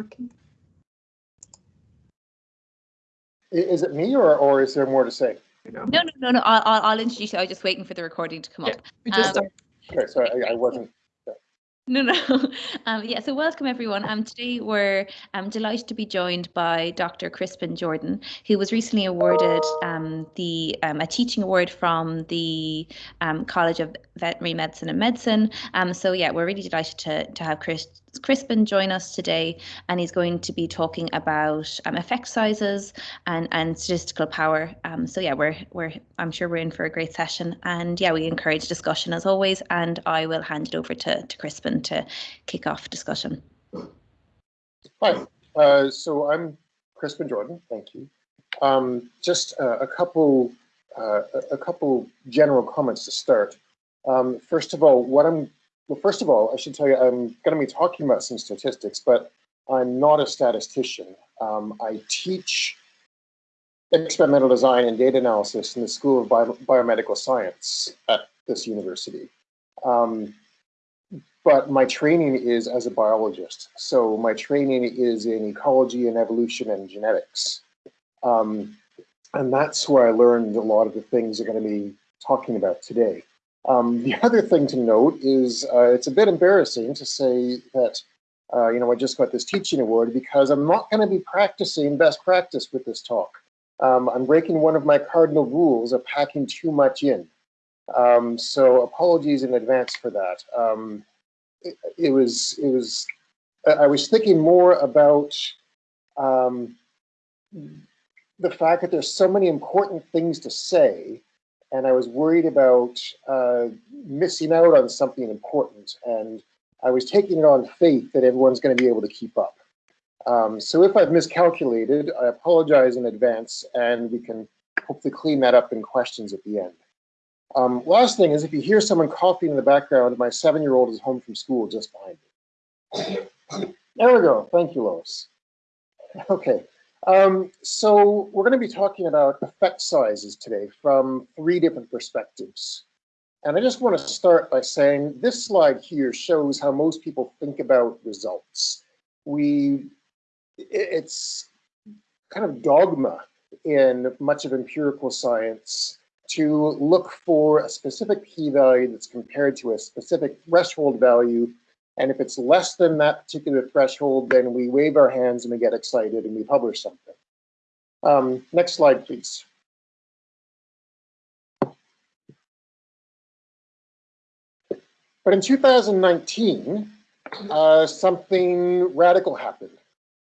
working. Is it me or, or is there more to say? No, no, no, no. I'll, I'll, I'll introduce you. I was just waiting for the recording to come Yeah, up. we just Um, Okay, sorry, I, I wasn't. No, no. Um, yeah, so welcome everyone. Um, today we're um, delighted to be joined by Dr. Crispin Jordan, who was recently awarded um, the um, a teaching award from the um, College of Veterinary Medicine and Medicine. Um, so yeah, we're really delighted to, to have Chris, Crispin join us today, and he's going to be talking about um, effect sizes and, and statistical power. Um, so yeah, we're we're I'm sure we're in for a great session, and yeah, we encourage discussion as always. And I will hand it over to to Crispin to kick off discussion. Hi, uh, so I'm Crispin Jordan, thank you. Um, just uh, a couple, uh, a- couple general comments to start. Um, first of all, what I'm, well, first of all, I should tell you, I'm going to be talking about some statistics, but I'm not a statistician. Um, I teach experimental design and data analysis in the School of Bio- Biomedical Science at this university. Um, but my training is as a biologist. So my training is in ecology and evolution and genetics. Um, and that's where I learned a lot of the things I'm going to be talking about today. Um, the other thing to note is uh, it's a bit embarrassing to say that, uh, you know, I just got this teaching award because I'm not going to be practicing best practice with this talk. Um, I'm breaking one of my cardinal rules of packing too much in. Um, so apologies in advance for that. Um, it, it was it was I was thinking more about um, the fact that there's so many important things to say, and I was worried about uh, missing out on something important, and I was taking it on faith that everyone's going to be able to keep up. Um, so if I've miscalculated, I apologize in advance, and we can hopefully clean that up in questions at the end. Um, last thing is if you hear someone coughing in the background, my seven-year-old is home from school just behind me. There we go. Thank you, Lois. Okay, um, so we're going to be talking about effect sizes today from three different perspectives. And I just want to start by saying this slide here shows how most people think about results. We, it's kind of dogma in much of empirical science to look for a specific p-value that's compared to a specific threshold value. And if it's less than that particular threshold, then we wave our hands and we get excited and we publish something. Um, next slide, please. But in 2019, uh, something radical happened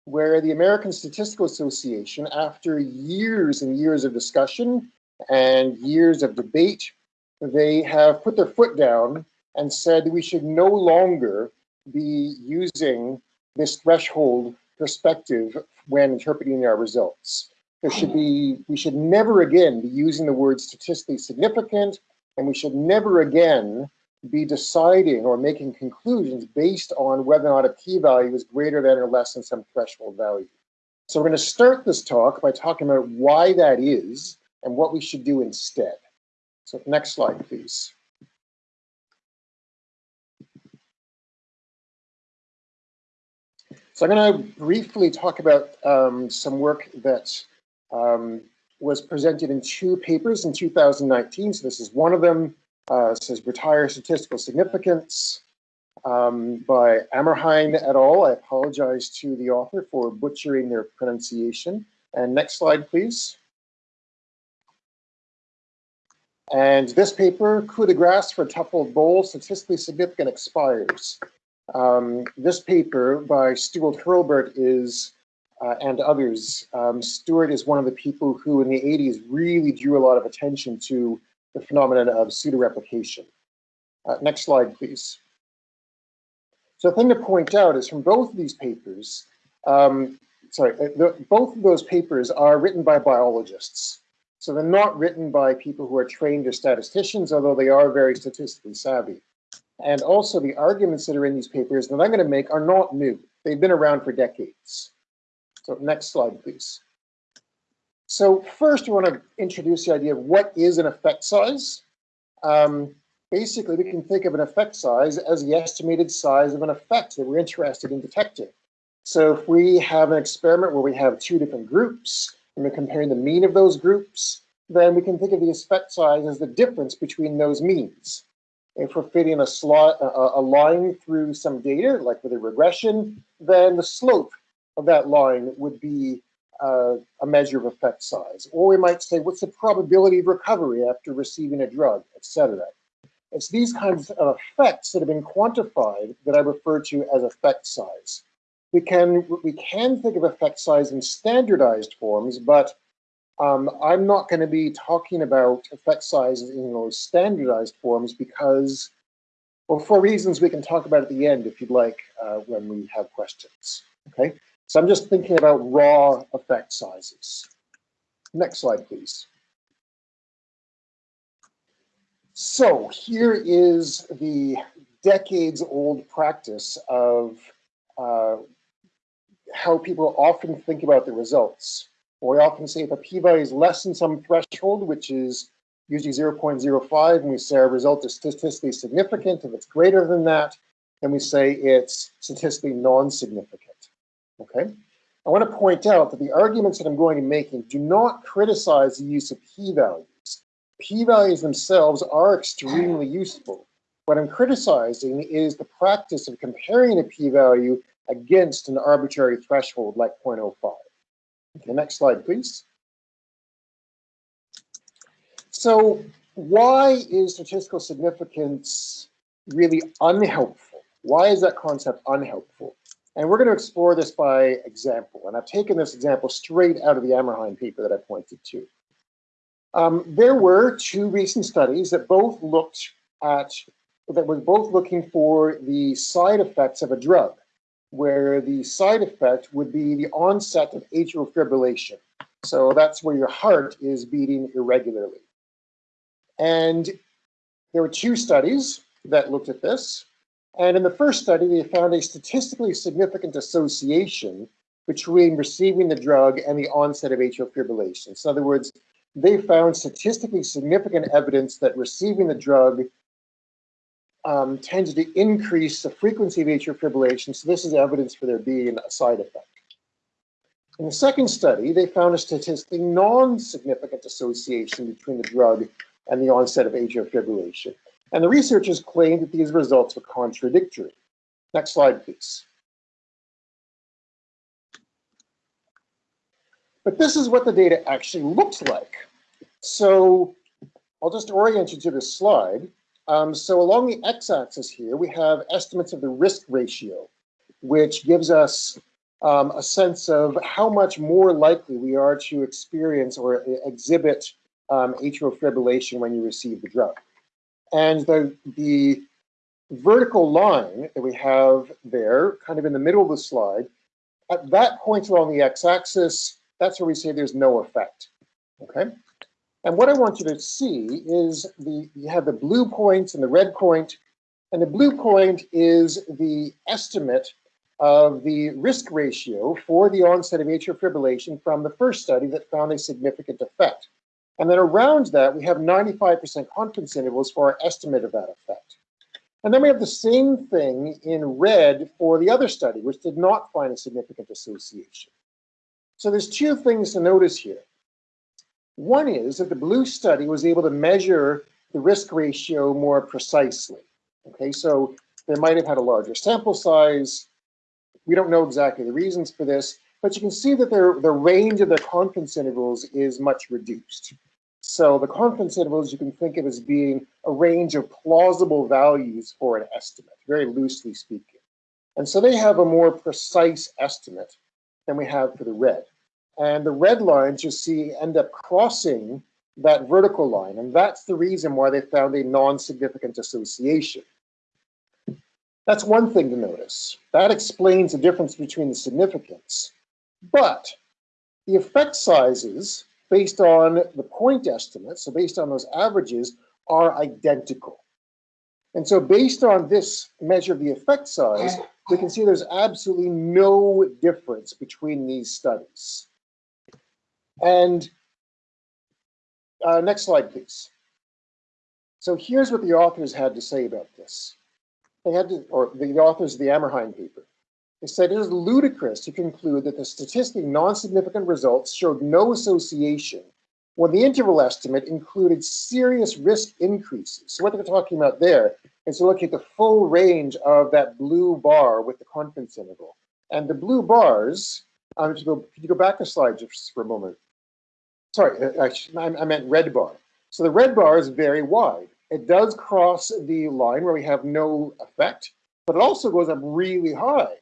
where the American Statistical Association, after years and years of discussion and years of debate, they have put their foot down and said we should no longer be using this threshold perspective when interpreting our results. There should be, we should never again be using the word statistically significant, and we should never again be deciding or making conclusions based on whether or not a p-value is greater than or less than some threshold value. So we're going to start this talk by talking about why that is and what we should do instead. So next slide, please. So I'm going to briefly talk about um, some work that um, was presented in two papers in 2019. So this is one of them. Uh, says retire statistical significance um, by Amrhein et al. I apologize to the author for butchering their pronunciation. And next slide, please. And this paper, coup de grace for tough old bull, statistically significant expires. Um, this paper by Stuart Hurlbert is, uh, and others, um, Stuart is one of the people who in the 80s really drew a lot of attention to the phenomenon of pseudoreplication. Uh, next slide, please. So the thing to point out is from both of these papers, um, sorry, uh, the, both of those papers are written by biologists. So they're not written by people who are trained as statisticians, although they are very statistically savvy. And also the arguments that are in these papers that I'm going to make are not new. They've been around for decades. So next slide, please. So first, we want to introduce the idea of what is an effect size. Um, basically, we can think of an effect size as the estimated size of an effect that we're interested in detecting. So if we have an experiment where we have two different groups, and we're comparing the mean of those groups, then we can think of the effect size as the difference between those means. If we're fitting a, slot, a, a line through some data, like with a regression, then the slope of that line would be uh, a measure of effect size. Or we might say, what's the probability of recovery after receiving a drug, etc. It's these kinds of effects that have been quantified that I refer to as effect size. We can, we can think of effect size in standardized forms, but um, I'm not going to be talking about effect sizes in those standardized forms because, well, for reasons we can talk about at the end if you'd like uh, when we have questions. Okay, so I'm just thinking about raw effect sizes. Next slide, please. So here is the decades old practice of uh, how people often think about the results. We often say if a p-value is less than some threshold, which is usually 0.05, and we say our result is statistically significant. If it's greater than that, then we say it's statistically non-significant. Okay. I want to point out that the arguments that I'm going to be making do not criticize the use of p-values. P-values themselves are extremely useful. What I'm criticizing is the practice of comparing a p-value against an arbitrary threshold like 0.05. Okay, next slide, please. So why is statistical significance really unhelpful? Why is that concept unhelpful? And we're going to explore this by example. And I've taken this example straight out of the Amrhein paper that I pointed to. Um, there were two recent studies that both looked at, that were both looking for the side effects of a drug where the side effect would be the onset of atrial fibrillation. So that's where your heart is beating irregularly. And there were two studies that looked at this. And in the first study, they found a statistically significant association between receiving the drug and the onset of atrial fibrillation. So in other words, they found statistically significant evidence that receiving the drug um, tends to increase the frequency of atrial fibrillation, so this is evidence for there being a side effect. In the second study, they found a statistically non-significant association between the drug and the onset of atrial fibrillation. And the researchers claimed that these results were contradictory. Next slide, please. But this is what the data actually looks like. So I'll just orient you to this slide. Um, so along the x-axis here, we have estimates of the risk ratio, which gives us um, a sense of how much more likely we are to experience or exhibit um, atrial fibrillation when you receive the drug. And the, the vertical line that we have there, kind of in the middle of the slide, at that point along the x-axis, that's where we say there's no effect, okay? And what I want you to see is the you have the blue points point and the red point, and the blue point is the estimate of the risk ratio for the onset of atrial fibrillation from the first study that found a significant effect. And then around that, we have 95% confidence intervals for our estimate of that effect. And then we have the same thing in red for the other study, which did not find a significant association. So there's two things to notice here. One is that the blue study was able to measure the risk ratio more precisely. Okay, so they might have had a larger sample size. We don't know exactly the reasons for this, but you can see that their, the range of their confidence intervals is much reduced. So the confidence intervals you can think of as being a range of plausible values for an estimate, very loosely speaking. And so they have a more precise estimate than we have for the red. And the red lines you see end up crossing that vertical line. And that's the reason why they found a non-significant association. That's one thing to notice. That explains the difference between the significance. But the effect sizes based on the point estimates, so based on those averages, are identical. And so based on this measure of the effect size, we can see there's absolutely no difference between these studies. And uh, next slide, please. So here's what the authors had to say about this. They had to, or the authors of the Amrhein paper. They said it is ludicrous to conclude that the statistically non-significant results showed no association when the interval estimate included serious risk increases. So what they're talking about there is to look at the full range of that blue bar with the confidence interval. And the blue bars, um, if you go, could you go back a slide just for a moment? Sorry, uh, I, I meant red bar. So the red bar is very wide. It does cross the line where we have no effect, but it also goes up really high.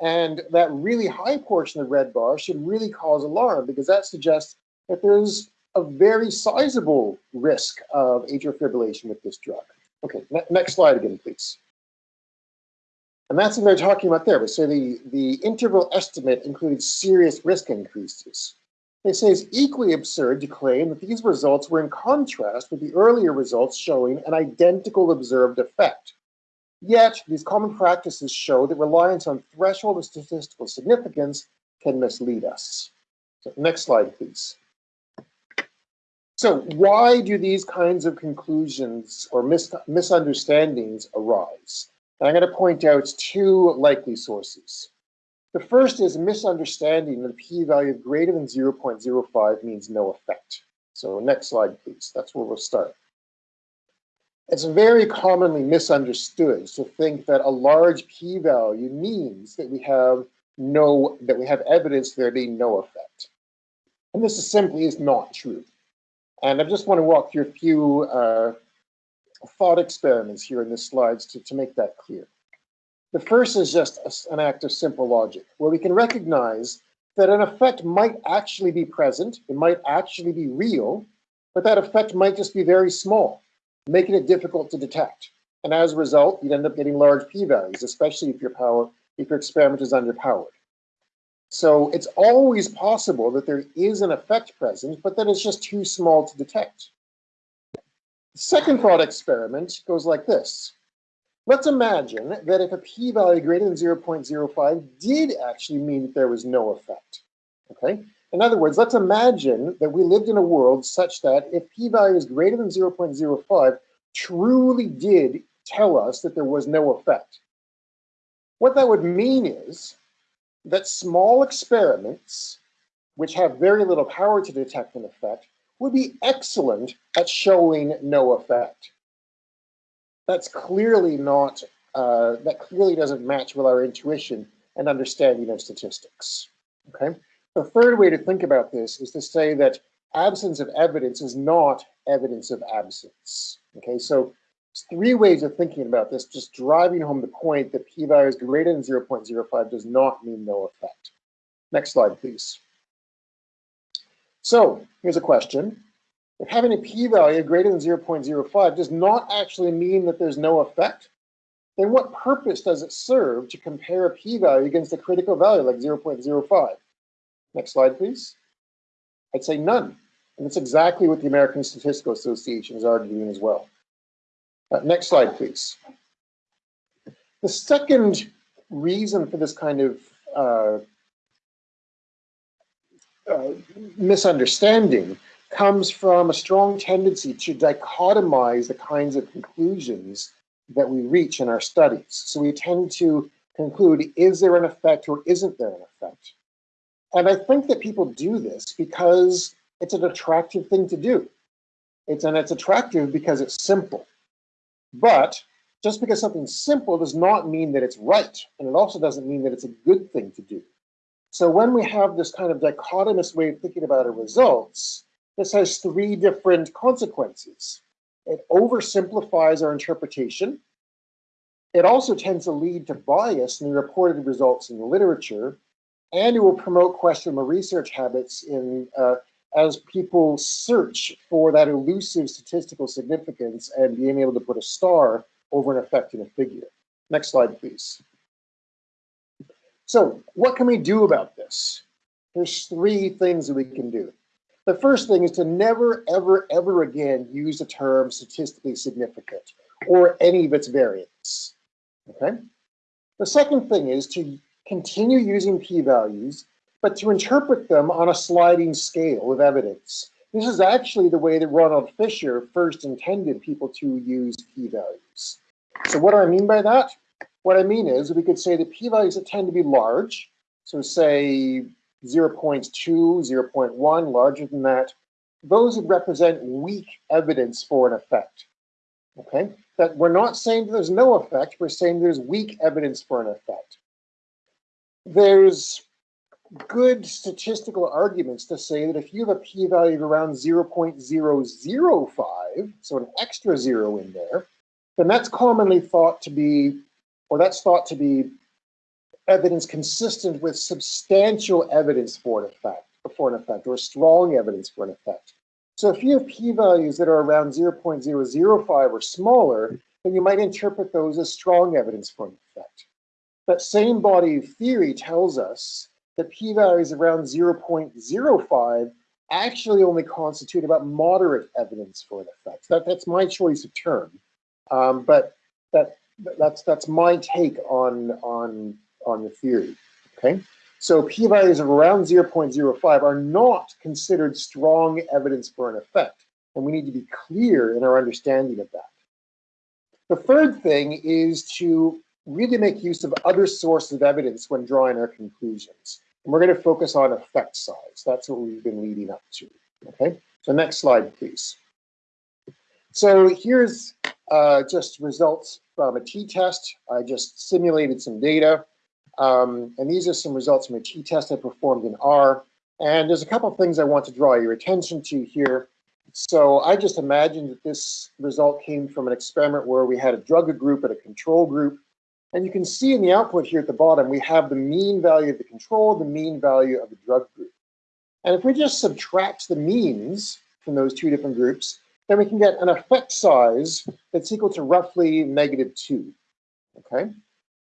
And that really high portion of the red bar should really cause alarm because that suggests that there's a very sizable risk of atrial fibrillation with this drug. Okay, ne next slide again, please. And that's what they're talking about there. So the, the interval estimate included serious risk increases. They say it's equally absurd to claim that these results were in contrast with the earlier results showing an identical observed effect. Yet, these common practices show that reliance on threshold of statistical significance can mislead us. So next slide, please. So why do these kinds of conclusions or mis misunderstandings arise? And I'm going to point out two likely sources. The first is misunderstanding that a p-value of greater than 0.05 means no effect. So next slide, please. That's where we'll start. It's very commonly misunderstood to think that a large p-value means that we have no that we have evidence there being no effect. And this is simply is not true. And I just want to walk through a few uh, thought experiments here in the slides to, to make that clear. The first is just an act of simple logic, where we can recognize that an effect might actually be present, it might actually be real, but that effect might just be very small, making it difficult to detect. And as a result, you'd end up getting large p-values, especially if your power, if your experiment is underpowered. So it's always possible that there is an effect present, but that it's just too small to detect. The second thought experiment goes like this. Let's imagine that if a p-value greater than 0.05 did actually mean that there was no effect, okay? In other words, let's imagine that we lived in a world such that if p-value is greater than 0.05 truly did tell us that there was no effect. What that would mean is that small experiments, which have very little power to detect an effect, would be excellent at showing no effect. That's clearly not, uh, that clearly doesn't match with our intuition and understanding of statistics, okay? The third way to think about this is to say that absence of evidence is not evidence of absence, okay? So three ways of thinking about this, just driving home the point that p-value is greater than 0.05 does not mean no effect. Next slide, please. So here's a question. If having a p-value greater than 0.05 does not actually mean that there's no effect, then what purpose does it serve to compare a p-value against a critical value like 0.05? Next slide, please. I'd say none. And that's exactly what the American Statistical Association is arguing as well. Uh, next slide, please. The second reason for this kind of uh, uh, misunderstanding comes from a strong tendency to dichotomize the kinds of conclusions that we reach in our studies. So we tend to conclude, is there an effect or isn't there an effect? And I think that people do this because it's an attractive thing to do. It's, and it's attractive because it's simple. But just because something's simple does not mean that it's right. And it also doesn't mean that it's a good thing to do. So when we have this kind of dichotomous way of thinking about our results, this has three different consequences. It oversimplifies our interpretation. It also tends to lead to bias in the reported results in the literature, and it will promote questionable research habits in uh, as people search for that elusive statistical significance and being able to put a star over an effect in a figure. Next slide, please. So what can we do about this? There's three things that we can do. The first thing is to never, ever, ever again use the term statistically significant or any of its variants, okay? The second thing is to continue using p-values but to interpret them on a sliding scale of evidence. This is actually the way that Ronald Fisher first intended people to use p-values. So what do I mean by that? What I mean is we could say the p-values that tend to be large, so say 0 0.2, 0.1, larger than that, those would represent weak evidence for an effect. Okay, that we're not saying there's no effect, we're saying there's weak evidence for an effect. There's good statistical arguments to say that if you have a p-value of around 0.005, so an extra zero in there, then that's commonly thought to be, or that's thought to be evidence consistent with substantial evidence for an effect, for an effect, or strong evidence for an effect. So if you have p-values that are around 0.005 or smaller, then you might interpret those as strong evidence for an effect. That same body of theory tells us that p-values around 0.05 actually only constitute about moderate evidence for an effect. That, that's my choice of term. Um, but that, that's, that's my take on, on, on the theory, okay? So p-values of around 0.05 are not considered strong evidence for an effect, and we need to be clear in our understanding of that. The third thing is to really make use of other sources of evidence when drawing our conclusions. And we're going to focus on effect size. That's what we've been leading up to. Okay, so next slide, please. So here's uh, just results from a t-test. I just simulated some data. Um, and these are some results from a t-test I performed in R. And there's a couple of things I want to draw your attention to here. So I just imagined that this result came from an experiment where we had a drug group and a control group. And you can see in the output here at the bottom, we have the mean value of the control, the mean value of the drug group. And if we just subtract the means from those two different groups, then we can get an effect size that's equal to roughly negative two, okay?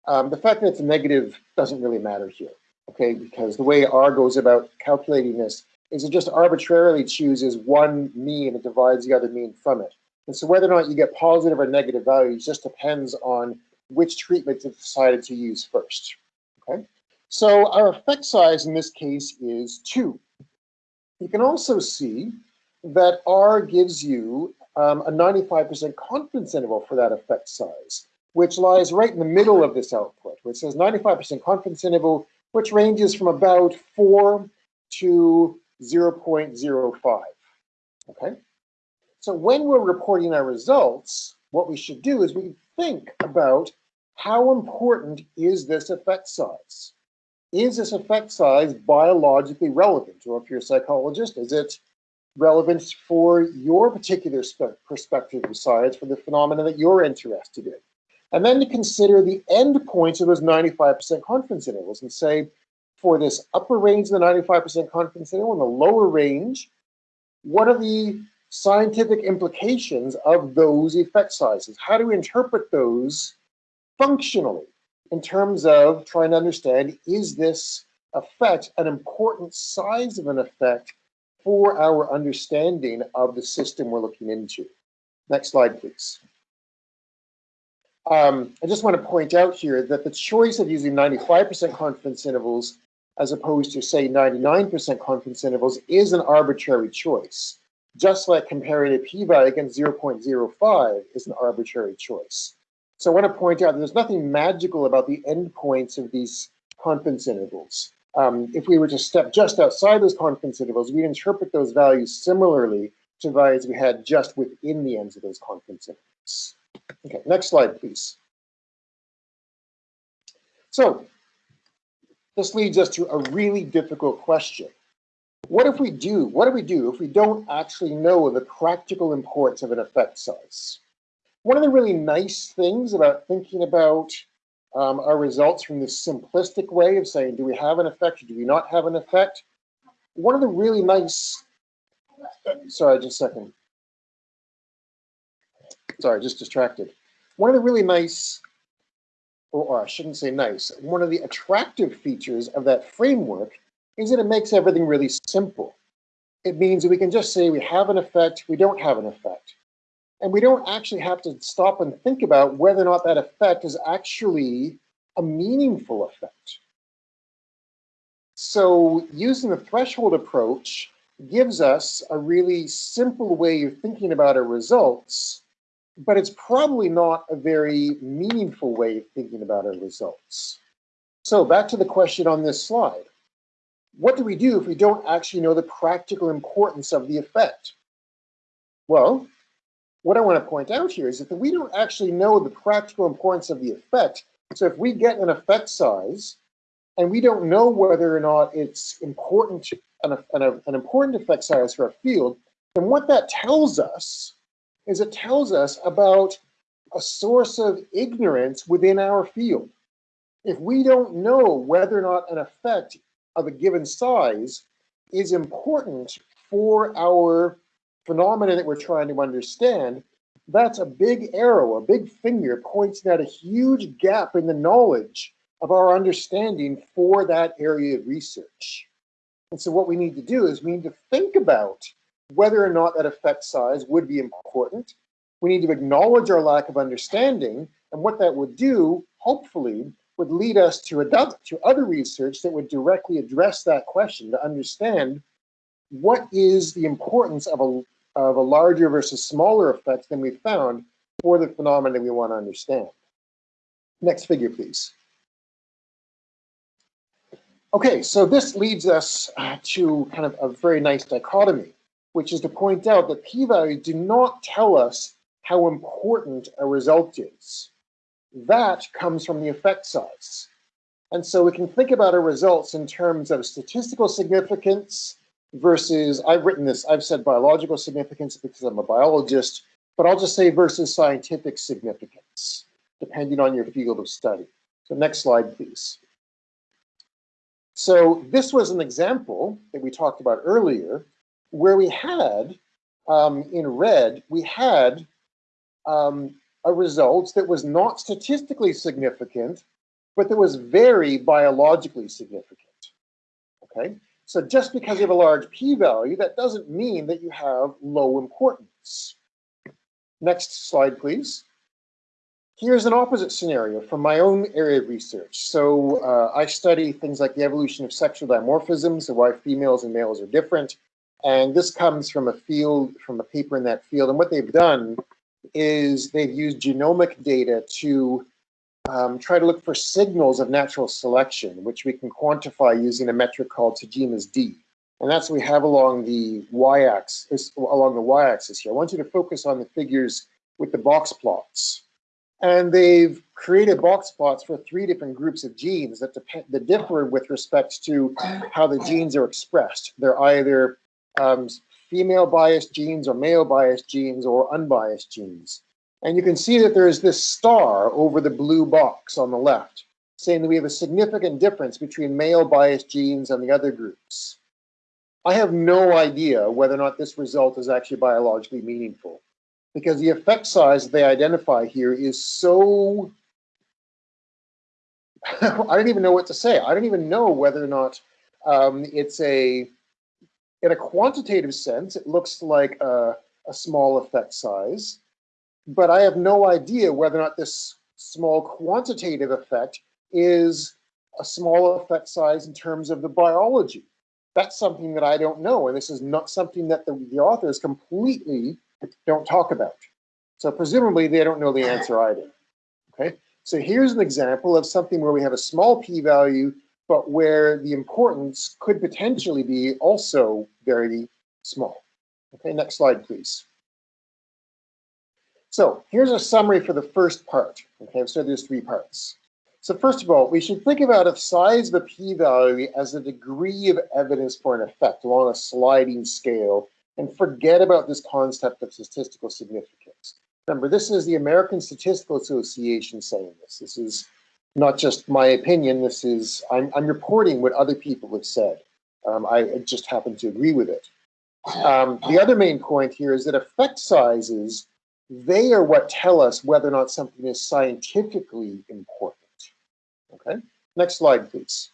Um, the fact that it's negative doesn't really matter here, okay? Because the way R goes about calculating this is it just arbitrarily chooses one mean and divides the other mean from it. And so whether or not you get positive or negative values just depends on which treatment it's decided to use first, okay? So our effect size in this case is two. You can also see that R gives you um, a 95% confidence interval for that effect size which lies right in the middle of this output, which says 95% confidence interval, which ranges from about 4 to 0.05. Okay? So when we're reporting our results, what we should do is we think about how important is this effect size? Is this effect size biologically relevant? Or if you're a psychologist, is it relevant for your particular perspective of science for the phenomena that you're interested in? And then to consider the endpoints of those 95% confidence intervals and say, for this upper range of the 95% confidence interval and the lower range, what are the scientific implications of those effect sizes? How do we interpret those functionally in terms of trying to understand, is this effect an important size of an effect for our understanding of the system we're looking into? Next slide, please. Um, I just want to point out here that the choice of using 95% confidence intervals as opposed to, say, 99% confidence intervals is an arbitrary choice, just like comparing a p-value against 0.05 is an arbitrary choice. So I want to point out that there's nothing magical about the endpoints of these confidence intervals. Um, if we were to step just outside those confidence intervals, we'd interpret those values similarly to values we had just within the ends of those confidence intervals. Okay, next slide, please. So this leads us to a really difficult question. What if we do, what do we do if we don't actually know the practical importance of an effect size? One of the really nice things about thinking about um, our results from this simplistic way of saying, do we have an effect or do we not have an effect? One of the really nice, uh, sorry, just a second sorry, just distracted. One of the really nice, or I shouldn't say nice, one of the attractive features of that framework is that it makes everything really simple. It means that we can just say we have an effect, we don't have an effect. And we don't actually have to stop and think about whether or not that effect is actually a meaningful effect. So using the threshold approach gives us a really simple way of thinking about our results but it's probably not a very meaningful way of thinking about our results. So back to the question on this slide. What do we do if we don't actually know the practical importance of the effect? Well, what I want to point out here is that we don't actually know the practical importance of the effect. So if we get an effect size and we don't know whether or not it's important, an, an, an important effect size for our field, then what that tells us is it tells us about a source of ignorance within our field. If we don't know whether or not an effect of a given size is important for our phenomena that we're trying to understand, that's a big arrow, a big finger pointing at a huge gap in the knowledge of our understanding for that area of research. And so what we need to do is we need to think about whether or not that effect size would be important. We need to acknowledge our lack of understanding, and what that would do, hopefully, would lead us to, adopt, to other research that would directly address that question to understand what is the importance of a, of a larger versus smaller effect than we found for the phenomena we want to understand. Next figure, please. Okay, so this leads us to kind of a very nice dichotomy which is to point out that p-values do not tell us how important a result is. That comes from the effect size. And so we can think about our results in terms of statistical significance versus, I've written this, I've said biological significance because I'm a biologist, but I'll just say versus scientific significance, depending on your field of study. So next slide, please. So this was an example that we talked about earlier where we had um, in red, we had um, a result that was not statistically significant, but that was very biologically significant. Okay, so just because you have a large p-value, that doesn't mean that you have low importance. Next slide, please. Here's an opposite scenario from my own area of research. So uh, I study things like the evolution of sexual dimorphisms, so why females and males are different. And this comes from a field, from a paper in that field. And what they've done is they've used genomic data to um, try to look for signals of natural selection, which we can quantify using a metric called Tajima's D. And that's what we have along the y-axis, along the y-axis here. I want you to focus on the figures with the box plots. And they've created box plots for three different groups of genes that, depend, that differ with respect to how the genes are expressed. They're either um, female biased genes or male biased genes or unbiased genes. And you can see that there is this star over the blue box on the left, saying that we have a significant difference between male biased genes and the other groups. I have no idea whether or not this result is actually biologically meaningful because the effect size they identify here is so, I don't even know what to say. I don't even know whether or not um, it's a in a quantitative sense, it looks like a, a small effect size, but I have no idea whether or not this small quantitative effect is a small effect size in terms of the biology. That's something that I don't know, and this is not something that the, the authors completely don't talk about. So presumably they don't know the answer either. Okay, so here's an example of something where we have a small p-value but where the importance could potentially be also very small. Okay, next slide, please. So here's a summary for the first part. Okay, so there's three parts. So first of all, we should think about the size of a p-value as a degree of evidence for an effect along a sliding scale and forget about this concept of statistical significance. Remember, this is the American Statistical Association saying this. This is not just my opinion. This is I'm, I'm reporting what other people have said. Um, I just happen to agree with it. Um, the other main point here is that effect sizes, they are what tell us whether or not something is scientifically important. Okay, next slide, please.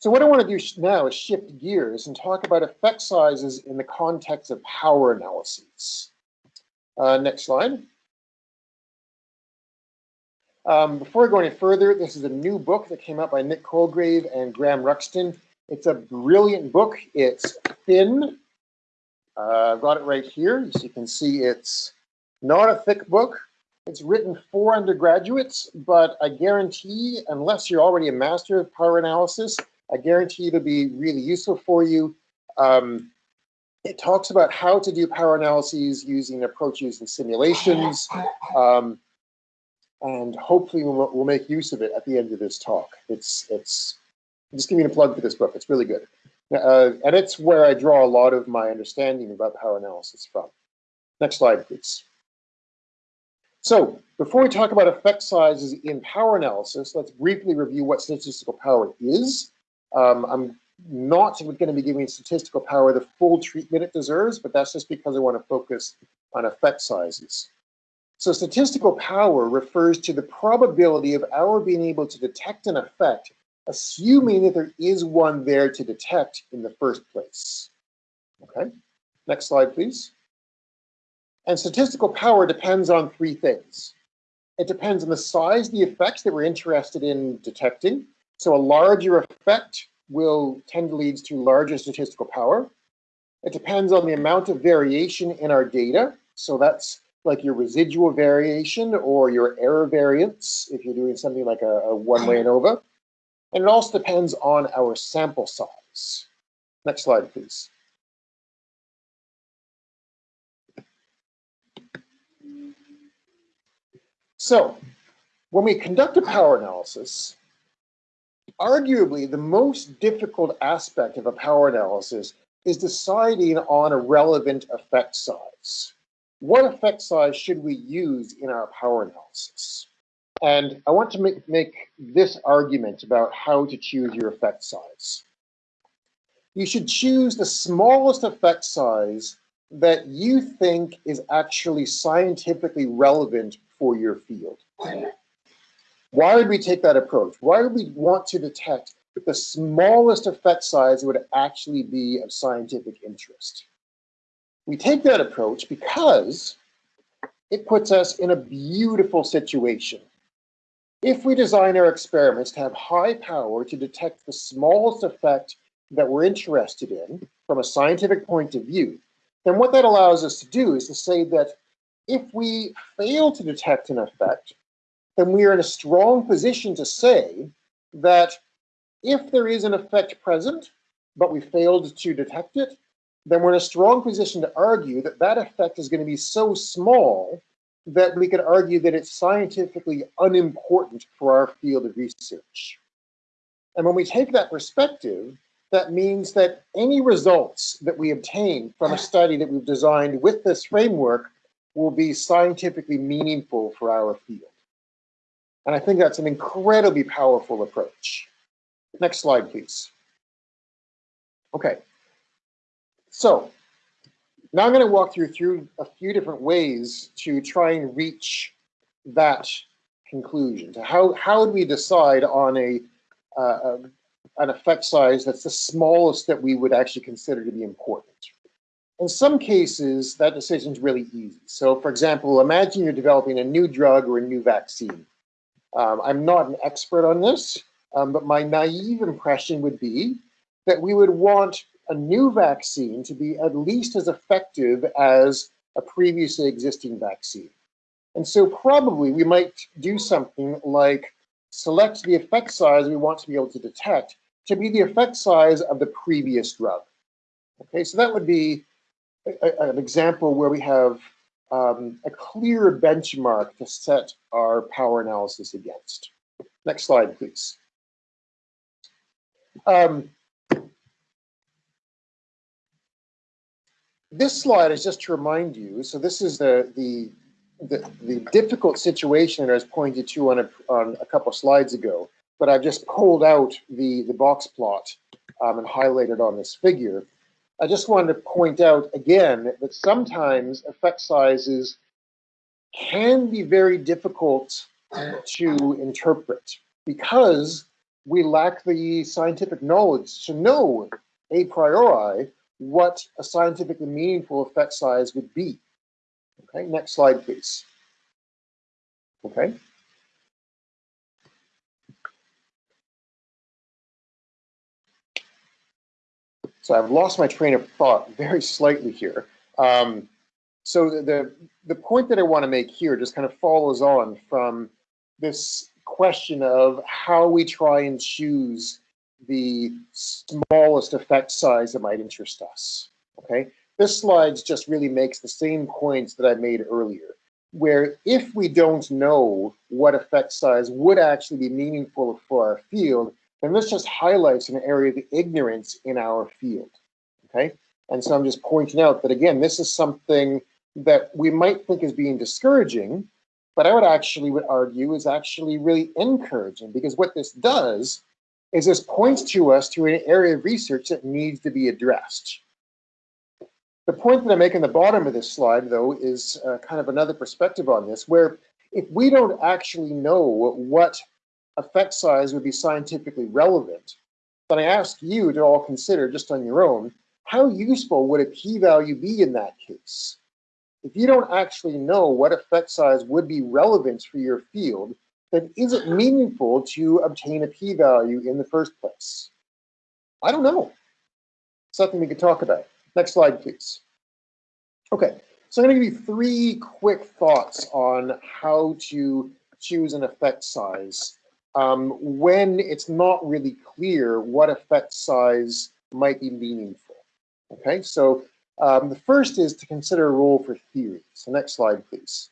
So what I want to do now is shift gears and talk about effect sizes in the context of power analyses. Uh, next slide. Um, before I go any further, this is a new book that came out by Nick Colegrave and Graeme Ruxton. It's a brilliant book. It's thin. Uh, I've got it right here. As you can see, it's Not a thick book. It's written for undergraduates, but I guarantee, unless you're already a master of power analysis, I guarantee it'll be really useful for you. Um, it talks about how to do power analyses using approaches and simulations. Um, and hopefully we'll, we'll, make use of it at the end of this talk. It's, it's, I'm just giving a plug for this book. It's really good. Uh, and it's where I draw a lot of my understanding about power analysis from. Next slide, please. So before we talk about effect sizes in power analysis, let's briefly review what statistical power is. Um, I'm not going to be giving statistical power the full treatment it deserves, but that's just because I want to focus on effect sizes. So statistical power refers to the probability of our being able to detect an effect, assuming that there is one there to detect in the first place. Okay, next slide, please. And statistical power depends on three things. It depends on the size of the effects that we're interested in detecting. So a larger effect will tend to lead to larger statistical power. It depends on the amount of variation in our data. So that's like your residual variation or your error variance if you're doing something like a, a one-way ANOVA. And it also depends on our sample size. Next slide, please. So when we conduct a power analysis, arguably the most difficult aspect of a power analysis is deciding on a relevant effect size. What effect size should we use in our power analysis? And I want to make, make this argument about how to choose your effect size. You should choose the smallest effect size that you think is actually scientifically relevant for your field. Why would we take that approach? Why would we want to detect that the smallest effect size would actually be of scientific interest? We take that approach because it puts us in a beautiful situation. If we design our experiments to have high power to detect the smallest effect that we're interested in from a scientific point of view, then what that allows us to do is to say that if we fail to detect an effect, then we are in a strong position to say that if there is an effect present, but we failed to detect it, then we're in a strong position to argue that that effect is going to be so small that we could argue that it's scientifically unimportant for our field of research. And when we take that perspective, that means that any results that we obtain from a study that we've designed with this framework will be scientifically meaningful for our field. And I think that's an incredibly powerful approach. Next slide, please. Okay, so now I'm going to walk through through a few different ways to try and reach that conclusion. To how how do we decide on a uh, an effect size that's the smallest that we would actually consider to be important? In some cases, that decision is really easy. So, for example, imagine you're developing a new drug or a new vaccine. Um, I'm not an expert on this, um, but my naive impression would be that we would want a new vaccine to be at least as effective as a previously existing vaccine. And so probably we might do something like select the effect size we want to be able to detect to be the effect size of the previous drug. Okay, so that would be a, an example where we have um, a clear benchmark to set our power analysis against. Next slide, please. Um, this slide is just to remind you, so this is the, the, the, the difficult situation that I was pointed to on a, on a couple slides ago, but I've just pulled out the, the box plot um, and highlighted on this figure. I just wanted to point out again that sometimes effect sizes can be very difficult to interpret because we lack the scientific knowledge to know a priori what a scientifically meaningful effect size would be. Okay, next slide, please. Okay. So I've lost my train of thought very slightly here. Um, So the, the, the point that I want to make here just kind of follows on from this question of how we try and choose the smallest effect size that might interest us, okay? This slide just really makes the same points that I made earlier, where if we don't know what effect size would actually be meaningful for our field, then this just highlights an area of ignorance in our field, okay? And so I'm just pointing out that, again, this is something that we might think is being discouraging, but I would actually would argue is actually really encouraging because what this does is this points to us to an area of research that needs to be addressed. The point that I make in the bottom of this slide, though, is uh, kind of another perspective on this, where if we don't actually know what effect size would be scientifically relevant, then I ask you to all consider just on your own, how useful would a p-value be in that case? If you don't actually know what effect size would be relevant for your field, then is it meaningful to obtain a p-value in the first place? I don't know. Something we could talk about. Next slide, please. Okay, so I'm going to give you three quick thoughts on how to choose an effect size um, when it's not really clear what effect size might be meaningful. Okay, so um, the first is to consider a role for theory. So next slide, please.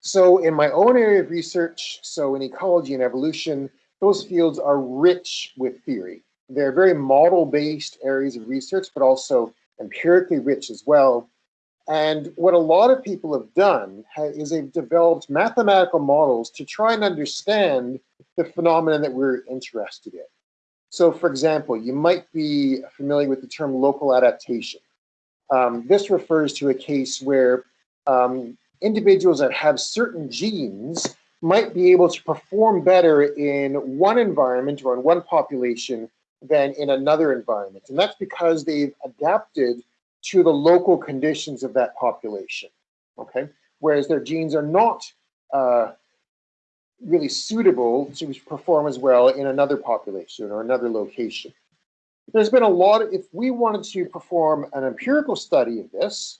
So in my own area of research, so in ecology and evolution, those fields are rich with theory. They're very model-based areas of research, but also empirically rich as well. And what a lot of people have done is they've developed mathematical models to try and understand the phenomenon that we're interested in. So for example, you might be familiar with the term local adaptation. Um, this refers to a case where um, individuals that have certain genes might be able to perform better in one environment or in one population than in another environment. And that's because they've adapted to the local conditions of that population, okay? Whereas their genes are not uh, really suitable to perform as well in another population or another location. There's been a lot of, if we wanted to perform an empirical study of this,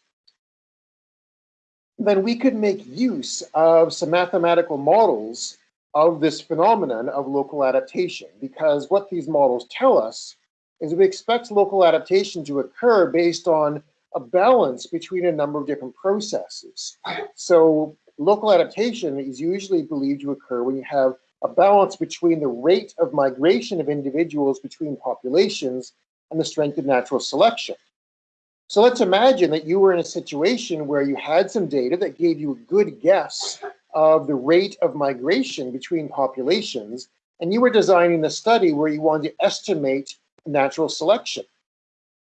then we could make use of some mathematical models of this phenomenon of local adaptation because what these models tell us is we expect local adaptation to occur based on a balance between a number of different processes. So local adaptation is usually believed to occur when you have a balance between the rate of migration of individuals between populations and the strength of natural selection. So let's imagine that you were in a situation where you had some data that gave you a good guess of the rate of migration between populations, and you were designing a study where you wanted to estimate natural selection,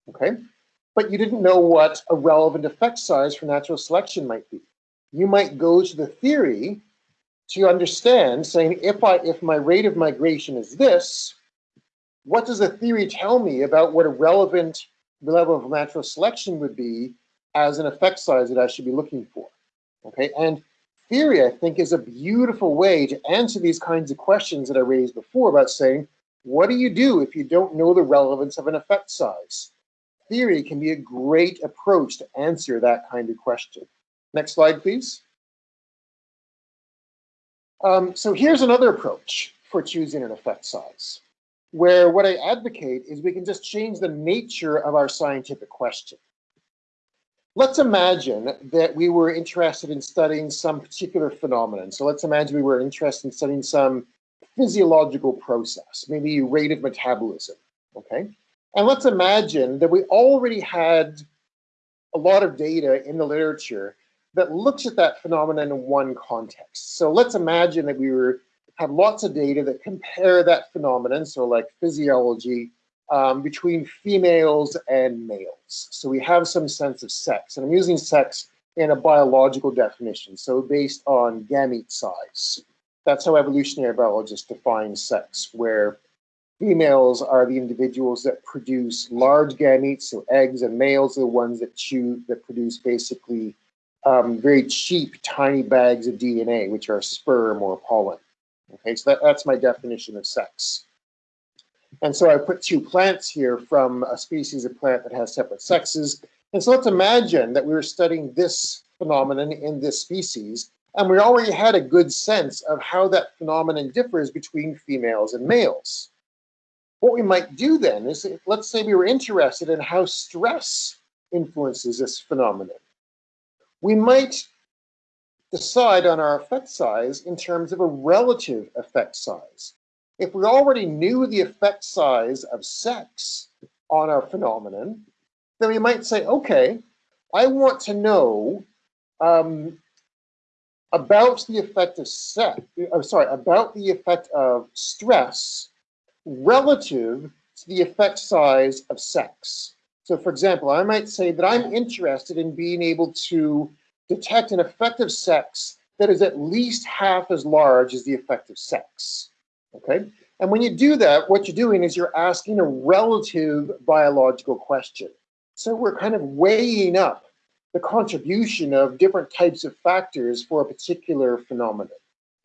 okay? But you didn't know what a relevant effect size for natural selection might be you might go to the theory to understand saying if I if my rate of migration is this, what does the theory tell me about what a relevant level of natural selection would be as an effect size that I should be looking for? Okay, and theory I think is a beautiful way to answer these kinds of questions that I raised before about saying, what do you do if you don't know the relevance of an effect size? Theory can be a great approach to answer that kind of question. Next slide, please. Um, so here's another approach for choosing an effect size, where what I advocate is we can just change the nature of our scientific question. Let's imagine that we were interested in studying some particular phenomenon. So let's imagine we were interested in studying some physiological process, maybe rate of metabolism, okay? And let's imagine that we already had a lot of data in the literature that looks at that phenomenon in one context. So let's imagine that we were have lots of data that compare that phenomenon, so like physiology, um, between females and males. So we have some sense of sex, and I'm using sex in a biological definition, so based on gamete size. That's how evolutionary biologists define sex, where females are the individuals that produce large gametes, so eggs, and males are the ones that choose that produce basically um, very cheap tiny bags of DNA, which are sperm or pollen. Okay, so that, that's my definition of sex. And so I put two plants here from a species of plant that has separate sexes. And so let's imagine that we were studying this phenomenon in this species, and we already had a good sense of how that phenomenon differs between females and males. What we might do then is, let's say we were interested in how stress influences this phenomenon. We might decide on our effect size in terms of a relative effect size. If we already knew the effect size of sex on our phenomenon, then we might say, okay, I want to know um, about the effect of sex, I'm sorry, about the effect of stress relative to the effect size of sex. So for example, I might say that I'm interested in being able to detect an effect of sex that is at least half as large as the effect of sex, okay? And when you do that, what you're doing is you're asking a relative biological question. So we're kind of weighing up the contribution of different types of factors for a particular phenomenon.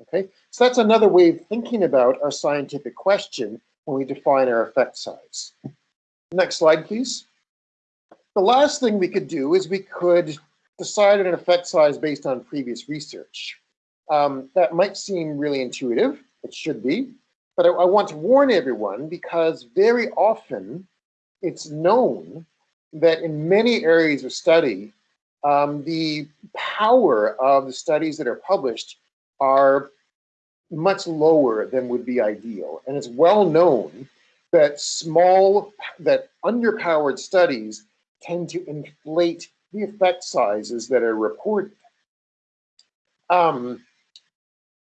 Okay, so that's another way of thinking about our scientific question when we define our effect size. Next slide, please. The last thing we could do is we could decide an effect size based on previous research. Um, that might seem really intuitive, it should be, but I, I want to warn everyone because very often it's known that in many areas of study, um, the power of the studies that are published are much lower than would be ideal. And it's well known that small, that underpowered studies tend to inflate the effect sizes that are reported. Um,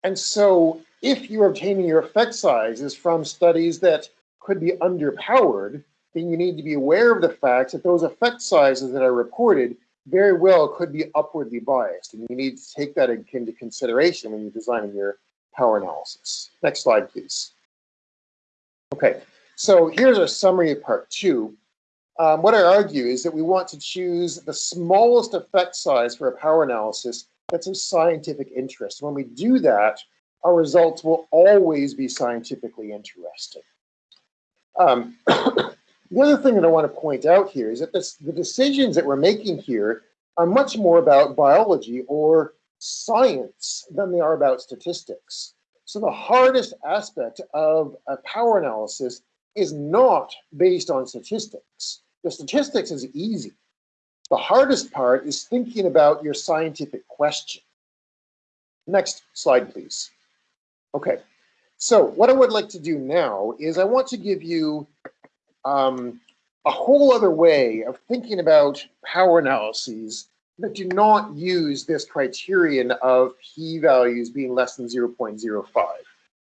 and so if you're obtaining your effect sizes from studies that could be underpowered, then you need to be aware of the fact that those effect sizes that are reported very well could be upwardly biased. And you need to take that into consideration when you're designing your power analysis. Next slide, please. Okay, so here's our summary of part two. Um, what I argue is that we want to choose the smallest effect size for a power analysis that's of scientific interest. When we do that, our results will always be scientifically interesting. Um, the other thing that I want to point out here is that this, the decisions that we're making here are much more about biology or science than they are about statistics. So the hardest aspect of a power analysis is not based on statistics. The statistics is easy. The hardest part is thinking about your scientific question. Next slide, please. Okay, so what I would like to do now is I want to give you um, a whole other way of thinking about power analyses that do not use this criterion of p-values being less than 0.05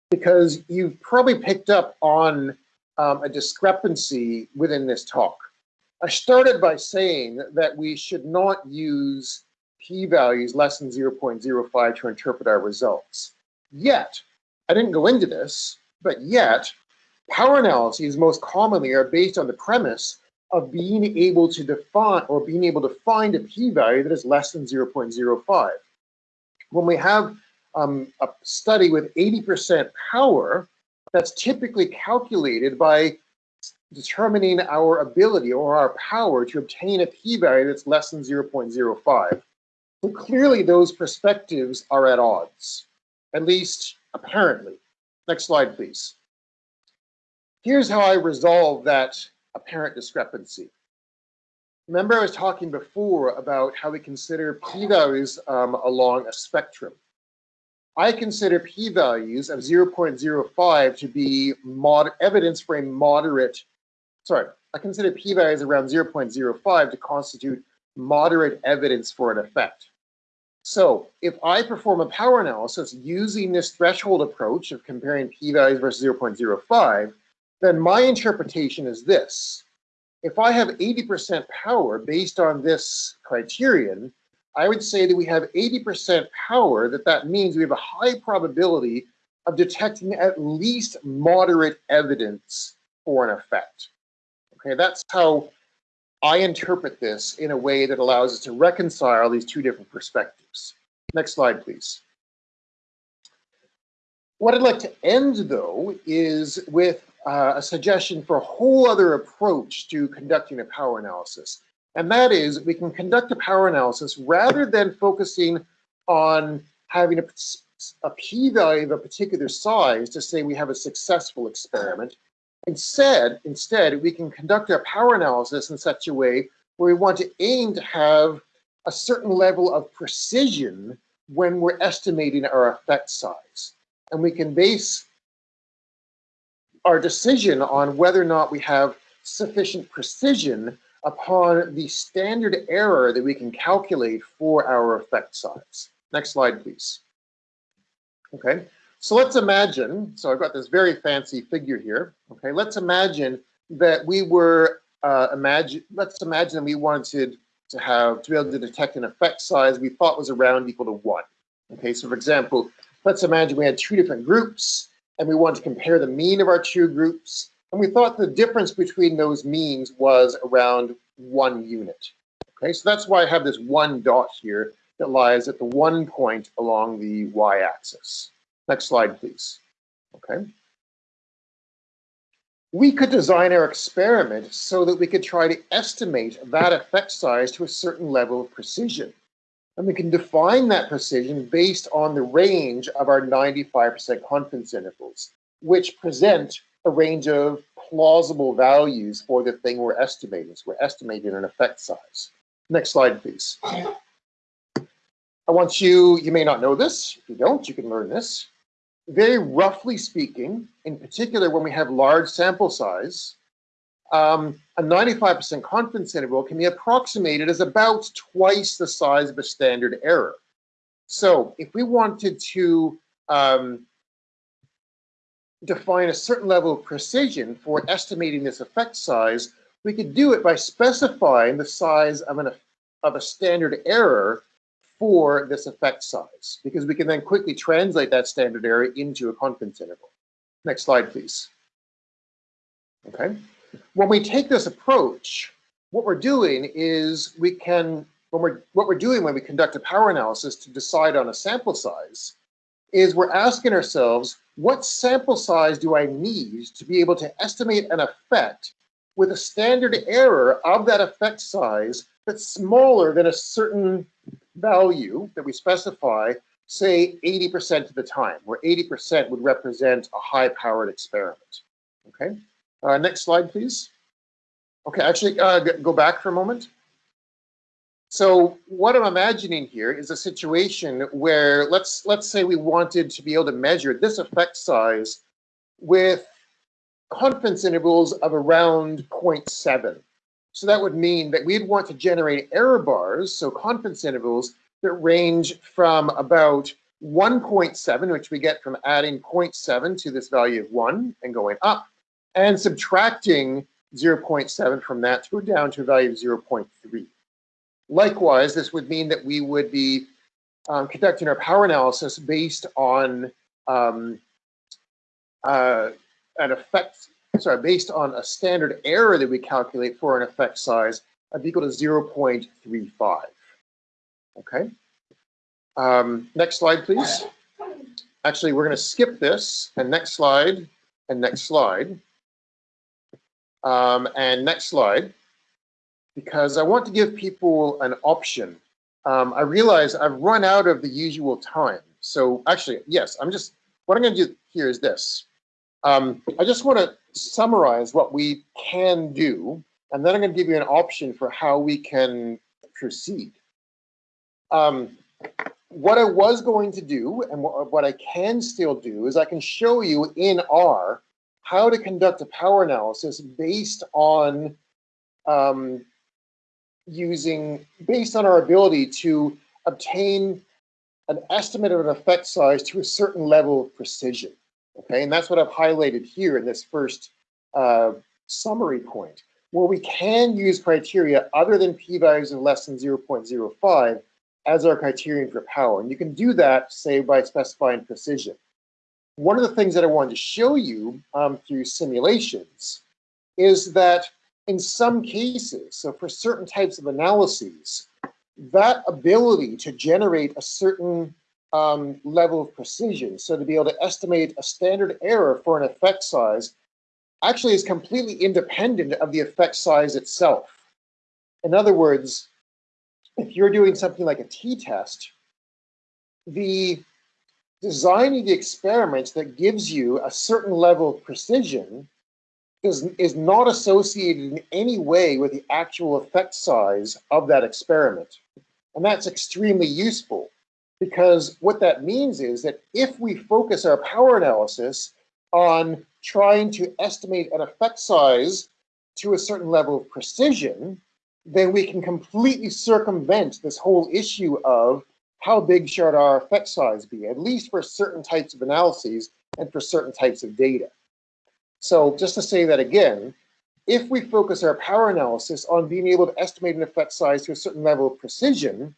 because you've probably picked up on um, a discrepancy within this talk. I started by saying that we should not use p-values less than 0.05 to interpret our results. Yet, I didn't go into this, but yet, power analyses most commonly are based on the premise of being able to define or being able to find a p-value that is less than 0.05. When we have um, a study with 80% power, that's typically calculated by determining our ability or our power to obtain a p-value that's less than 0.05. So clearly those perspectives are at odds, at least apparently. Next slide, please. Here's how I resolve that apparent discrepancy. Remember I was talking before about how we consider p-values um, along a spectrum. I consider p-values of 0.05 to be evidence for a moderate, sorry, I consider p-values around 0.05 to constitute moderate evidence for an effect. So if I perform a power analysis using this threshold approach of comparing p-values versus 0.05, then my interpretation is this. If I have 80% power based on this criterion, I would say that we have 80% power, that that means we have a high probability of detecting at least moderate evidence for an effect. Okay, that's how I interpret this in a way that allows us to reconcile these two different perspectives. Next slide, please. What I'd like to end, though, is with uh, a suggestion for a whole other approach to conducting a power analysis. And that is we can conduct a power analysis rather than focusing on having a, a p-value of a particular size to say we have a successful experiment. Instead, instead, we can conduct our power analysis in such a way where we want to aim to have a certain level of precision when we're estimating our effect size. And we can base our decision on whether or not we have sufficient precision upon the standard error that we can calculate for our effect size. Next slide, please. Okay, so let's imagine, so I've got this very fancy figure here. Okay, let's imagine that we were, uh, imagine, let's imagine we wanted to have, to be able to detect an effect size we thought was around equal to one. Okay, so for example, let's imagine we had two different groups and we wanted to compare the mean of our two groups. And we thought the difference between those means was around one unit. Okay, so that's why I have this one dot here that lies at the one point along the y-axis. Next slide, please. Okay. We could design our experiment so that we could try to estimate that effect size to a certain level of precision. And we can define that precision based on the range of our 95% confidence intervals, which present a range of plausible values for the thing we're estimating. So we're estimating an effect size. Next slide, please. I want you, you may not know this. If you don't, you can learn this. Very roughly speaking, in particular when we have large sample size, um, a 95% confidence interval can be approximated as about twice the size of a standard error. So if we wanted to um, define a certain level of precision for estimating this effect size, we could do it by specifying the size of, an, of a standard error for this effect size, because we can then quickly translate that standard error into a confidence interval. Next slide, please. Okay. When we take this approach, what we're doing is we can, when we're, what we're doing when we conduct a power analysis to decide on a sample size, is we're asking ourselves, what sample size do I need to be able to estimate an effect with a standard error of that effect size that's smaller than a certain value that we specify, say 80% of the time, where 80% would represent a high-powered experiment. Okay. Uh, next slide, please. Okay, actually, uh, go back for a moment. So what I'm imagining here is a situation where let's let's say we wanted to be able to measure this effect size with confidence intervals of around 0.7. So that would mean that we'd want to generate error bars, so confidence intervals that range from about 1.7, which we get from adding 0.7 to this value of 1 and going up, and subtracting 0.7 from that to down to a value of 0.3. Likewise, this would mean that we would be um, conducting our power analysis based on um, uh, an effect, sorry, based on a standard error that we calculate for an effect size of equal to 0.35. Okay. Um, next slide, please. Actually, we're going to skip this and next slide and next slide. Um, and next slide, because I want to give people an option. Um, I realize I've run out of the usual time. So actually, yes, I'm just, what I'm going to do here is this. Um, I just want to summarize what we can do, and then I'm going to give you an option for how we can proceed. Um, what I was going to do, and what, I can still do, is I can show you in R how to conduct a power analysis based on um, using, based on our ability to obtain an estimate of an effect size to a certain level of precision. Okay, and that's what I've highlighted here in this first uh, summary point, where we can use criteria other than p-values of less than 0.05 as our criterion for power. And you can do that, say, by specifying precision one of the things that I wanted to show you um, through simulations is that in some cases, so for certain types of analyses, that ability to generate a certain um, level of precision, so to be able to estimate a standard error for an effect size, actually is completely independent of the effect size itself. In other words, if you're doing something like a t-test, the designing the experiment that gives you a certain level of precision is, is not associated in any way with the actual effect size of that experiment. And that's extremely useful because what that means is that if we focus our power analysis on trying to estimate an effect size to a certain level of precision, then we can completely circumvent this whole issue of how big should our effect size be, at least for certain types of analyses and for certain types of data. So just to say that again, if we focus our power analysis on being able to estimate an effect size to a certain level of precision,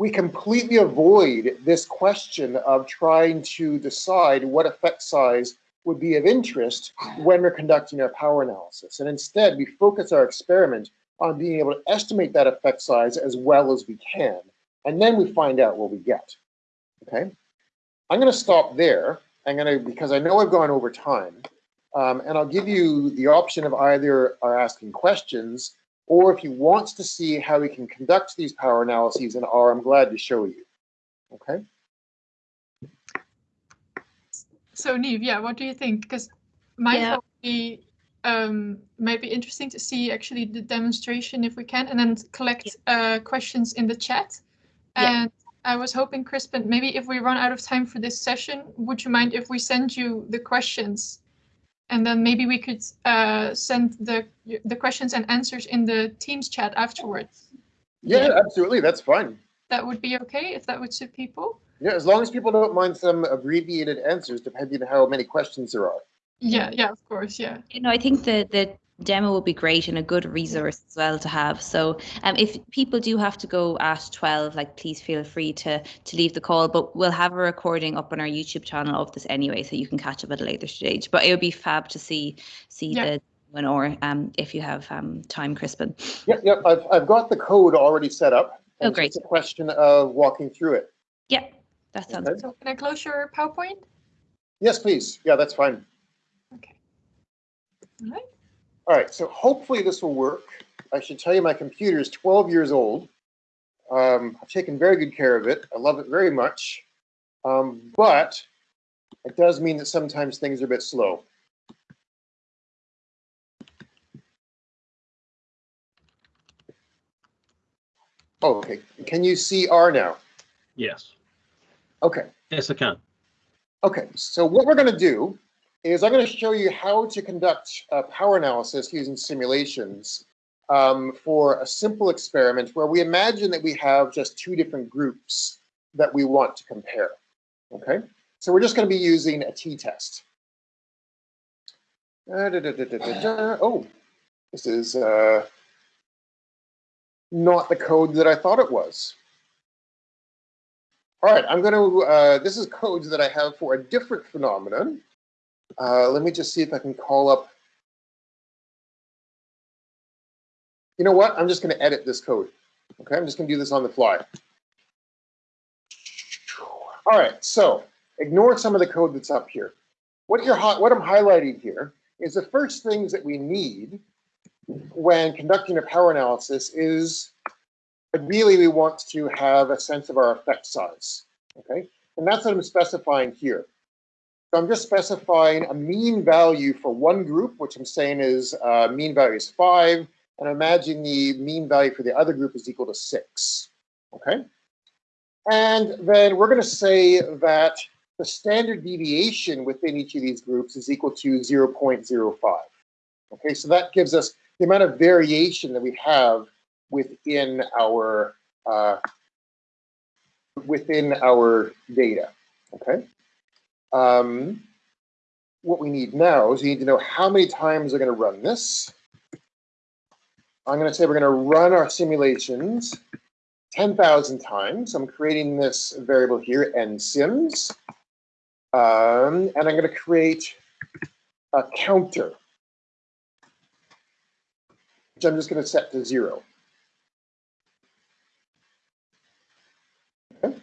we completely avoid this question of trying to decide what effect size would be of interest when we're conducting our power analysis. And instead, we focus our experiment on being able to estimate that effect size as well as we can. And then we find out what we get. Okay. I'm going to stop there. I'm going to, because I know I've gone over time, um, and I'll give you the option of either are asking questions or if you want to see how we can conduct these power analyses in R, I'm glad to show you. Okay. So Neve, yeah, what do you think? Because my yeah. thought would be um, might be interesting to see actually the demonstration if we can, and then collect uh, questions in the chat. And yeah. I was hoping, Crispin, maybe if we run out of time for this session, would you mind if we send you the questions? And then maybe we could uh, send the the questions and answers in the Teams chat afterwards. Yeah, yeah, absolutely. That's fine. That would be okay if that would suit people. Yeah, as long as people don't mind some abbreviated answers, depending on how many questions there are. Yeah, yeah, of course, yeah. You know, I think the the demo will be great and a good resource as well to have. So um, if people do have to go at 12, like please feel free to to leave the call, but we'll have a recording up on our YouTube channel of this anyway, so you can catch up at a later stage. But it would be fab to see see yeah. the one or um, if you have um, time, Crispin. Yep, yep. I've, I've got the code already set up. Oh, great. It's a question of walking through it. Yeah, that sounds okay. good. So can I close your PowerPoint? Yes, please. Yeah, that's fine. Okay. All right. All right, so hopefully this will work. I should tell you my computer is 12 years old. Um, I've taken very good care of it. I love it very much. Um, but it does mean that sometimes things are a bit slow. Oh, okay. Can you see R now? Yes. Okay. Yes, I can. Okay, so what we're going to do is I'm going to show you how to conduct a power analysis using simulations um, for a simple experiment where we imagine that we have just two different groups that we want to compare. Okay, so we're just going to be using a t-test. Oh, this is uh, not the code that I thought it was. All right, I'm going to, uh, this is codes that I have for a different phenomenon. Uh, let me just see if I can call up. You know what? I'm just going to edit this code. Okay, I'm just going to do this on the fly. All right, so ignore some of the code that's up here. What you're what I'm highlighting here is the first things that we need when conducting a power analysis is ideally we want to have a sense of our effect size. Okay, and that's what I'm specifying here. So I'm just specifying a mean value for one group, which I'm saying is uh, mean value is five, and imagine the mean value for the other group is equal to six, okay? And then we're gonna say that the standard deviation within each of these groups is equal to 0.05. Okay, so that gives us the amount of variation that we have within our uh, within our data. Okay. Um, what we need now is we need to know how many times we're going to run this. I'm going to say we're going to run our simulations 10,000 times. I'm creating this variable here, nsims. Um, and I'm going to create a counter, which I'm just going to set to zero. Okay.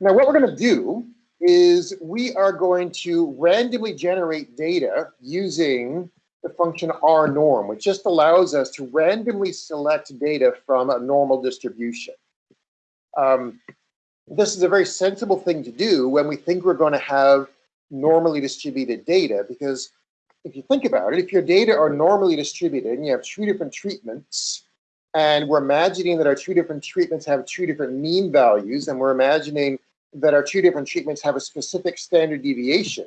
Now what we're going to do is we are going to randomly generate data using the function R norm, which just allows us to randomly select data from a normal distribution. Um, this is a very sensible thing to do when we think we're going to have normally distributed data, because if you think about it, if your data are normally distributed and you have two different treatments, and we're imagining that our two different treatments have two different mean values, and we're imagining that our two different treatments have a specific standard deviation,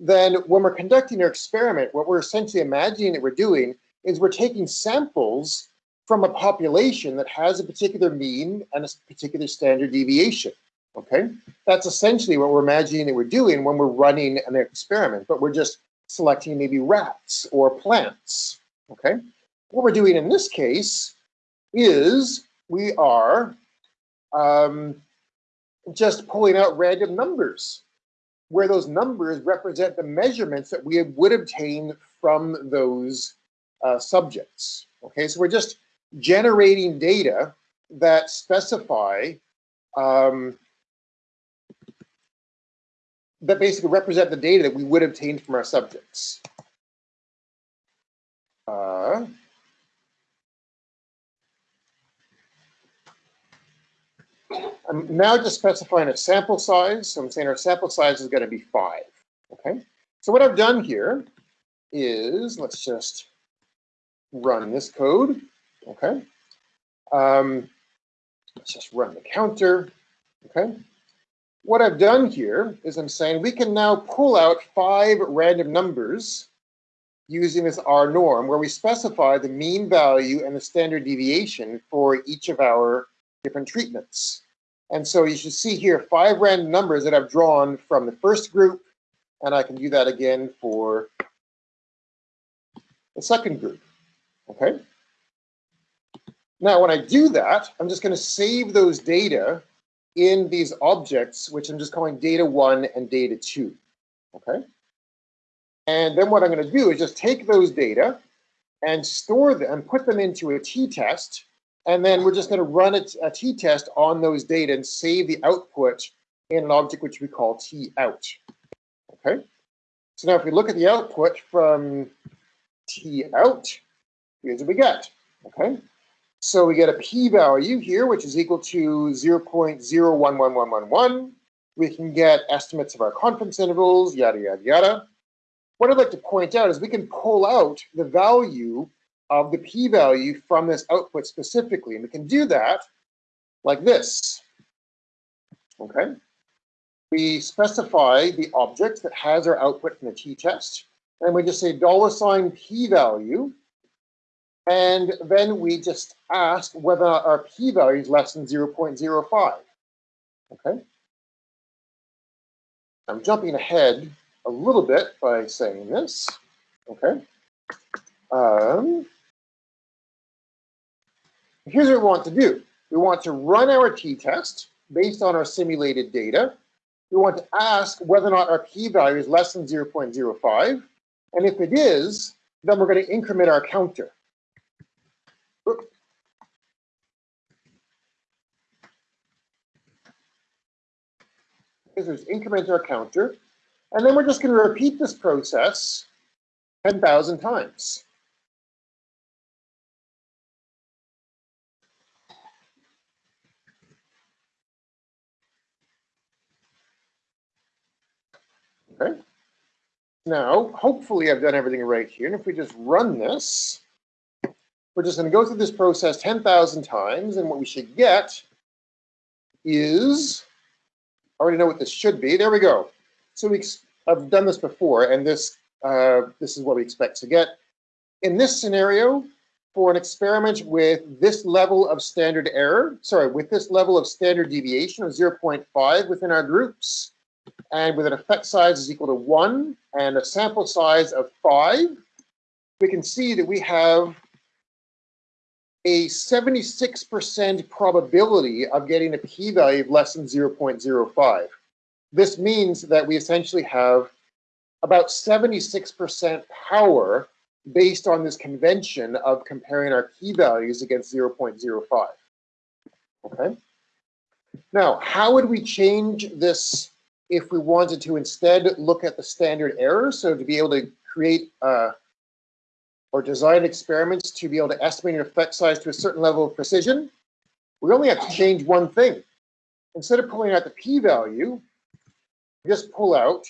then when we're conducting our experiment, what we're essentially imagining that we're doing is we're taking samples from a population that has a particular mean and a particular standard deviation. Okay, that's essentially what we're imagining that we're doing when we're running an experiment, but we're just selecting maybe rats or plants. Okay, what we're doing in this case is we are um, just pulling out random numbers where those numbers represent the measurements that we would obtain from those uh, subjects. Okay, so we're just generating data that specify um, that basically represent the data that we would obtain from our subjects. Uh, I'm now just specifying a sample size. So I'm saying our sample size is going to be five. Okay. So what I've done here is let's just run this code. Okay. Um, let's just run the counter. Okay. What I've done here is I'm saying we can now pull out five random numbers using this R norm where we specify the mean value and the standard deviation for each of our different treatments. And so you should see here five random numbers that I've drawn from the first group, and I can do that again for the second group, okay? Now, when I do that, I'm just gonna save those data in these objects, which I'm just calling data one and data two, okay? And then what I'm gonna do is just take those data and store them, put them into a t-test, and then we're just going to run a, a t-test on those data and save the output in an object which we call t-out. Okay. So now if we look at the output from t-out, here's what we get. Okay. So we get a p-value here, which is equal to 0 0.011111. We can get estimates of our confidence intervals, yada, yada, yada. What I'd like to point out is we can pull out the value of the p-value from this output specifically. And we can do that like this. Okay. We specify the object that has our output from the t-test, and we just say dollar sign p-value, and then we just ask whether our p-value is less than 0.05. Okay. I'm jumping ahead a little bit by saying this. Okay. Um, Here's what we want to do. We want to run our t-test based on our simulated data. We want to ask whether or not our p-value is less than 0.05. And if it is, then we're going to increment our counter. There's increment our counter. And then we're just going to repeat this process 10,000 times. Okay. Now, hopefully I've done everything right here. And if we just run this, we're just going to go through this process 10,000 times. And what we should get is, I already know what this should be. There we go. So we, I've done this before, and this, uh, this is what we expect to get. In this scenario, for an experiment with this level of standard error, sorry, with this level of standard deviation of 0.5 within our groups, and with an effect size is equal to one and a sample size of five, we can see that we have a 76% probability of getting a p-value of less than 0.05. This means that we essentially have about 76% power based on this convention of comparing our p-values against 0.05. Okay. Now, how would we change this if we wanted to instead look at the standard error, so to be able to create a, or design experiments to be able to estimate an effect size to a certain level of precision, we only have to change one thing. Instead of pulling out the p-value, just pull out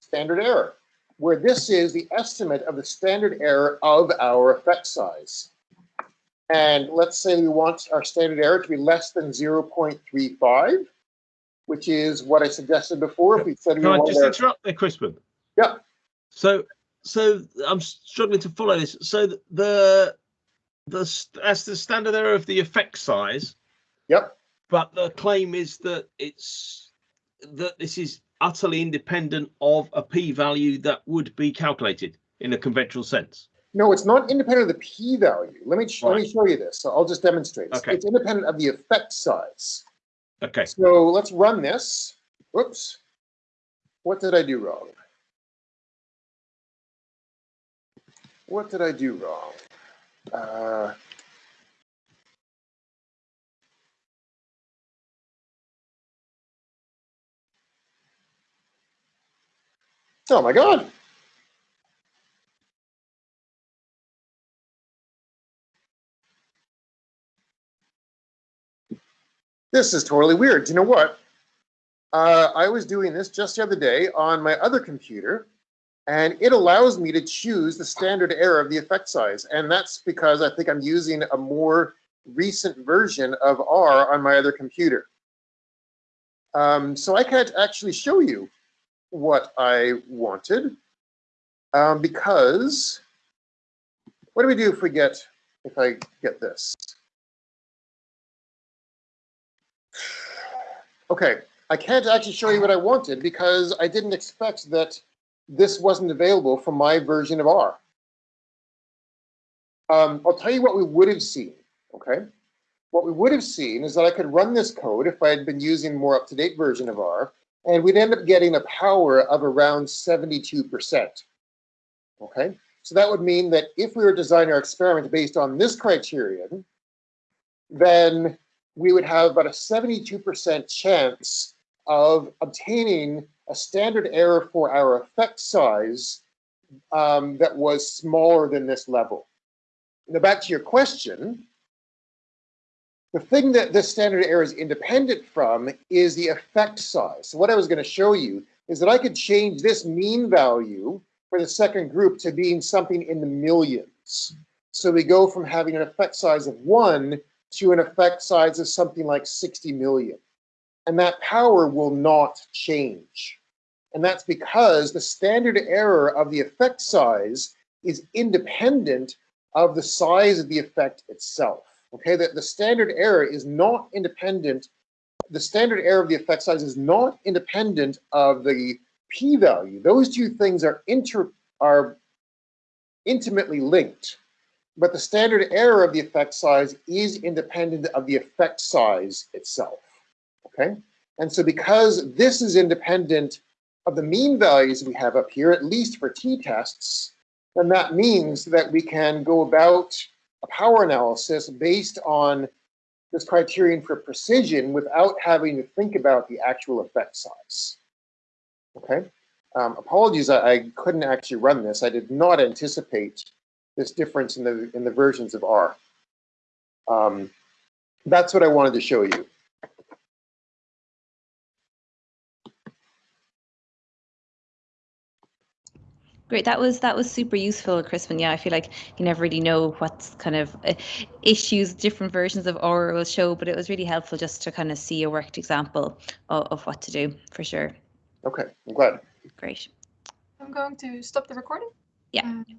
standard error, where this is the estimate of the standard error of our effect size. And let's say we want our standard error to be less than 0.35, which is what I suggested before. If we said Can I just interrupt there, Crispin? Yeah. So, so I'm struggling to follow this. So the the as the standard error of the effect size. Yep. But the claim is that it's that this is utterly independent of a p-value that would be calculated in a conventional sense. No, it's not independent of the p-value. Let me right. let me show you this. So I'll just demonstrate. Okay. It's independent of the effect size. Okay. So let's run this. Whoops. What did I do wrong? What did I do wrong? Uh, oh my God. This is totally weird. Do you know what? Uh, I was doing this just the other day on my other computer, and it allows me to choose the standard error of the effect size. And that's because I think I'm using a more recent version of R on my other computer. Um, so I can't actually show you what I wanted um, because what do we do if we get, if I get this? Okay, I can't actually show you what I wanted because I didn't expect that this wasn't available for my version of R. Um, I'll tell you what we would have seen, okay? What we would have seen is that I could run this code if I had been using more up-to-date version of R, and we'd end up getting a power of around 72%, okay? So that would mean that if we were designing our experiment based on this criterion, then we would have about a 72% chance of obtaining a standard error for our effect size um, that was smaller than this level. Now back to your question, the thing that this standard error is independent from is the effect size. So what I was going to show you is that I could change this mean value for the second group to being something in the millions. So we go from having an effect size of one to an effect size of something like 60 million. And that power will not change. And that's because the standard error of the effect size is independent of the size of the effect itself. Okay, that the standard error is not independent. The standard error of the effect size is not independent of the p-value. Those two things are inter are intimately linked but the standard error of the effect size is independent of the effect size itself, okay? And so because this is independent of the mean values we have up here, at least for t-tests, then that means that we can go about a power analysis based on this criterion for precision without having to think about the actual effect size. Okay, um, apologies, I, I couldn't actually run this. I did not anticipate this difference in the in the versions of R. Um, that's what I wanted to show you. Great, that was that was super useful, Crispin. Yeah, I feel like you never really know what kind of uh, issues different versions of R will show, but it was really helpful just to kind of see a worked example of, of what to do for sure. Okay, I'm glad. Great. I'm going to stop the recording. Yeah. Uh,